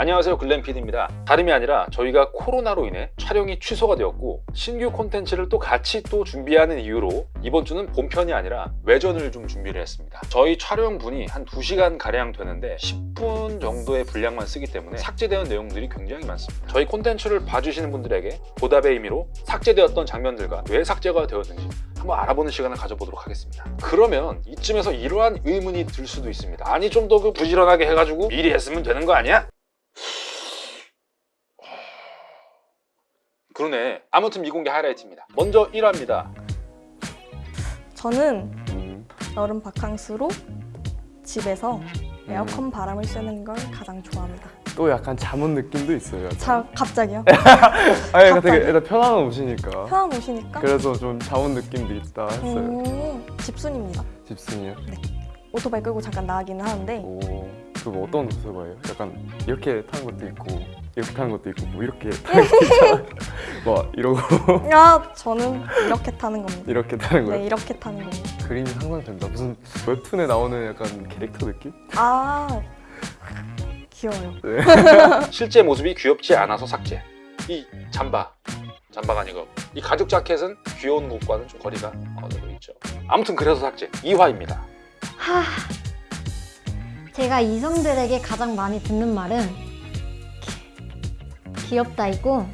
안녕하세요 글램PD입니다. 다름이 아니라 저희가 코로나로 인해 촬영이 취소가 되었고 신규 콘텐츠를 또 같이 또 준비하는 이유로 이번 주는 본편이 아니라 외전을 좀 준비를 했습니다. 저희 촬영분이 한 2시간 가량 되는데 10분 정도의 분량만 쓰기 때문에 삭제되는 내용들이 굉장히 많습니다. 저희 콘텐츠를 봐주시는 분들에게 보답의 의미로 삭제되었던 장면들과 왜 삭제가 되었는지 한번 알아보는 시간을 가져보도록 하겠습니다. 그러면 이쯤에서 이러한 의문이 들 수도 있습니다. 아니 좀 더 그 부지런하게 해가지고 미리 했으면 되는 거 아니야? 그러네 아무튼 미공개 하이라이트입니다 먼저 1화입니다 저는 음, 여름 바캉스로 집에서 에어컨 바람을 쐬는 걸 가장 좋아합니다. 또 약간 잠온 느낌도 있어요. 약간. 자, 갑자기요? 아, 약간 되게 갑자기? 일단 편한 옷이니까. 편한 옷이니까 그래서 좀 잠온 느낌도 있다 했어요. 음, 집순입니다. 집순이요? 오토바이 끌고 잠깐 나가기는 하는데 오, 그거 어떤 오토바이예요? 약간 이렇게 타는 것도 있고 이렇게 타는 것도 있고 뭐 이렇게 타는. 막 이러고 야, 저는 이렇게 타는 겁니다. 이렇게 타는 거예요? 네, 이렇게 타는 겁니다. 그림이 상상된다. 무슨 웹툰에 나오는 약간 캐릭터 느낌? 아, 귀여워요. 실제 모습이 귀엽지 않아서 삭제 이 잠바 잠바가 아니고 이 가죽 자켓은 귀여운 것과는 좀 거리가 어느 정도 있죠 아무튼 그래서 삭제 2화입니다 하... 제가 이성들에게 가장 많이 듣는 말은 기- 귀엽다이고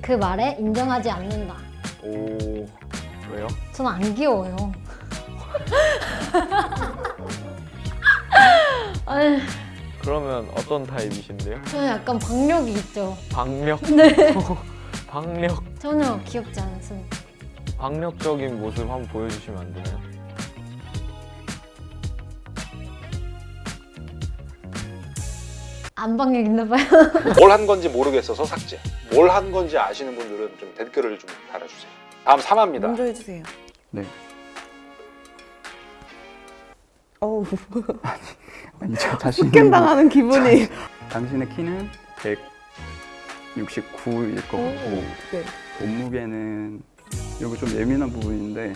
그 말에 인정하지 않는다. 오, 왜요? 저는 안 귀여워요. 그러면 어떤 타입이신데요? 저는 약간 박력이 있죠. 박력? 네. 박력? 전혀 귀엽지 않습니다. 박력적인 모습 한번 보여주시면 안 되나요? 안 박력 있나 봐요. 뭘 한 건지 모르겠어서 삭제 뭘 한 건지 아시는 분들은 좀 댓글을 좀 달아주세요 다음 3화입니다 먼저 해주세요. 네. 어우, 아니 저 자신이 폭행 당하는 기분이. 당신의 키는 169일 것 같고 네. 몸무게는 이거 좀 예민한 부분인데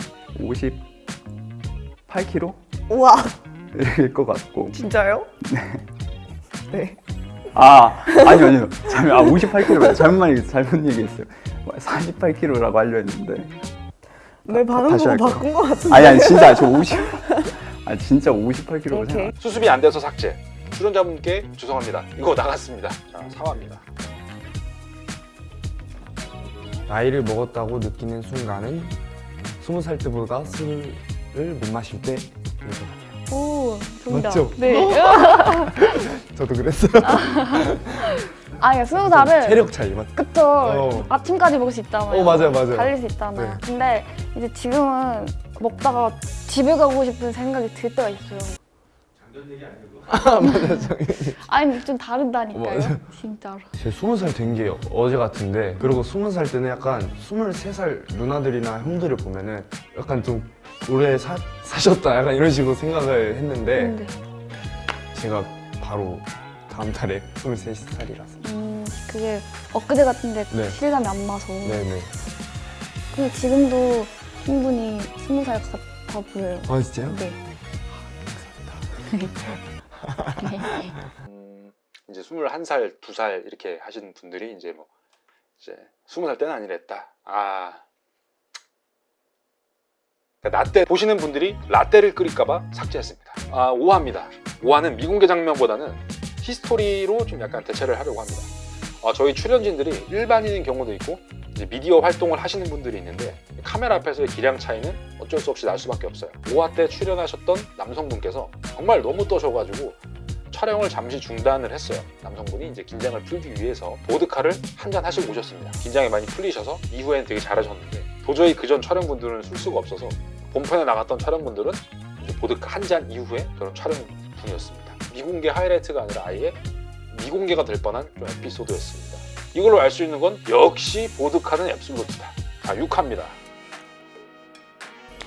58kg 우와, 일 것 같고 진짜요? 네. 아 아니요 아니요 잘못 아 58kg 잘못 얘기 잘못 얘기했어요 48kg라고 하려 했는데 내 반응 다시 보고? 바꾼 것 같은데. 아니 아니 진짜 저 50. 아 진짜 58kg로 오케이. 생각. 수습이 안 돼서 삭제 출연자분께 죄송합니다 이거 나갔습니다 자 4화입니다 나이를 먹었다고 느끼는 순간은 스무 살 때보다 술을 못 마실 같아요. 오, 정답. 맞죠? 네. 저도 그랬어요. 아, 그러니까 스무 살은 체력 차이 맞. 그쵸. 어. 아침까지 먹을 수 있잖아요. 어, 맞아요, 맞아요. 달릴 수 있잖아요. 네. 근데 이제 지금은 먹다가 집에 가고 싶은 생각이 들 때가 있어요. 아 맞아 저. 아니, 좀 다르다니까요. 맞아요. 진짜로. 제 스무 살 된 게 어제 같은데 그리고 스무 살 때는 약간 스물세 살 누나들이나 형들을 보면은 약간 좀 오래 사, 사셨다 약간 이런 식으로 생각을 했는데 근데, 제가 바로 다음 달에 스물세 살이라서. 음, 그게 엊그제 같은데 네. 실감이 안 나서. 네네. 근데 지금도 충분히 스무 살 같아 보여요. 아 진짜요? 네. 음, 이제 21살, 2살 이렇게 하시는 분들이 이제 뭐 이제 20살 때는 아니랬다. 아. 그러니까 라떼 보시는 분들이 라떼를 끓일까봐 삭제했습니다. 아, 5화입니다. 5화는 미공개 장면보다는 history로 좀 약간 대체를 하려고 합니다. 아, 저희 출연진들이 일반인인 경우도 있고 미디어 활동을 하시는 분들이 있는데 카메라 앞에서의 기량 차이는 어쩔 수 없이 날 수밖에 없어요. 5화 때 출연하셨던 남성분께서 정말 너무 떠셔가지고 촬영을 잠시 중단을 했어요. 남성분이 이제 긴장을 풀기 위해서 보드카를 한잔 하시고 오셨습니다. 긴장이 많이 풀리셔서 이후엔 되게 잘하셨는데 도저히 그전 촬영분들은 쓸 수가 없어서 본편에 나갔던 촬영분들은 보드카 한 잔 이후에 그런 촬영 중이었습니다. 미공개 하이라이트가 아니라 아예 미공개가 될 뻔한 좀 에피소드였습니다. 이걸로 알 수 있는 건 역시 보드카는 앱솔루트다. 자, 6화입니다.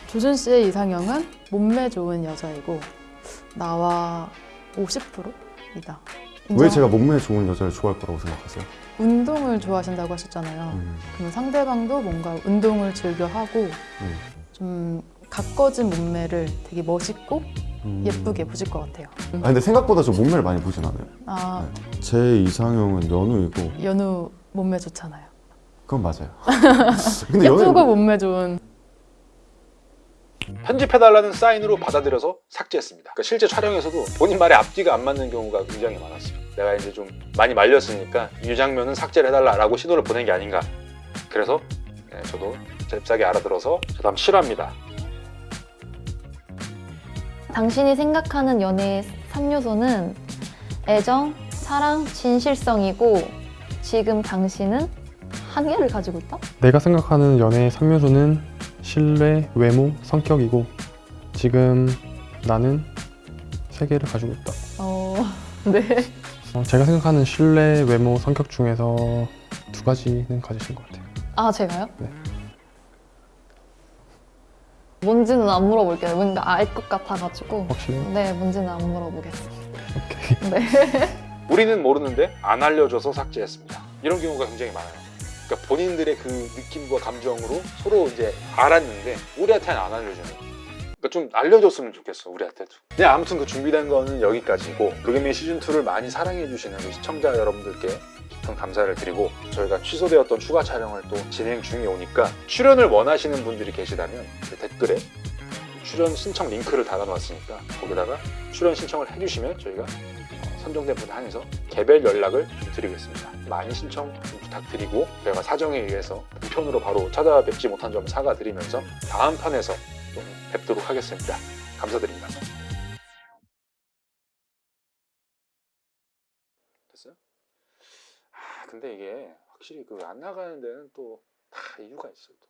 조준 씨의 이상형은 몸매 좋은 여자이고 나와 50%이다. 왜 제가 몸매 좋은 여자를 좋아할 거라고 생각하세요? 운동을 좋아하신다고 하셨잖아요. 음, 그러면 상대방도 뭔가 운동을 즐겨 하고 음. 좀 가꿔진 몸매를 되게 멋있고 음. 예쁘게 보실 것 같아요. 아 근데 생각보다 저 몸매를 많이 보진 않아요. 아제 이상형은 연우이고 연우 몸매 좋잖아요. 그건 맞아요. 근데 연우 예쁘고 몸매 좋은 편집해달라는 사인으로 받아들여서 삭제했습니다. 그러니까 실제 촬영에서도 본인 말에 앞뒤가 안 맞는 경우가 굉장히 많았어요. 내가 이제 좀 많이 말렸으니까 이 장면은 삭제를 해달라 라고 신호를 보낸 게 아닌가. 그래서 네, 저도 잽싸게 알아들어서 저 다음 실화입니다. 당신이 생각하는 연애의 3요소는 애정, 사랑, 진실성이고 지금 당신은 한 개를 가지고 있다? 내가 생각하는 연애의 3요소는 신뢰, 외모, 성격이고 지금 나는 세 개를 가지고 있다. 어... 네. 어, 제가 생각하는 신뢰, 외모, 성격 중에서 두 가지는 가지신 것 같아요. 아 제가요? 네. 뭔지는 안 물어볼게요. 뭔가 알 것 같아가지고 확실해요? 네 뭔지는 안 물어보겠습니다. 오케이. 네. 우리는 모르는데 안 알려줘서 삭제했습니다. 이런 경우가 굉장히 많아요. 그러니까 본인들의 그 느낌과 감정으로 서로 이제 알았는데 우리한테는 안 알려주는. 그러니까 좀 알려줬으면 좋겠어 우리한테도. 네 아무튼 그 준비된 거는 여기까지고 도겸이 시즌 2를 많이 사랑해 주시는 우리 시청자 여러분들께 깊은 감사를 드리고 저희가 취소되었던 추가 촬영을 또 진행 중에 오니까 출연을 원하시는 분들이 계시다면 그 댓글에 출연 신청 링크를 달아놨으니까 거기다가 출연 신청을 해주시면 저희가 어, 선정된 분 한해서 개별 연락을 좀 드리겠습니다. 많이 신청 좀 부탁드리고 저희가 사정에 의해서 우편으로 바로 찾아뵙지 못한 점 사과드리면서 다음 편에서 또 뵙도록 하겠습니다. 감사드립니다. 근데 이게 확실히 그 안 나가는 데는 또 다 이유가 있어요. 또.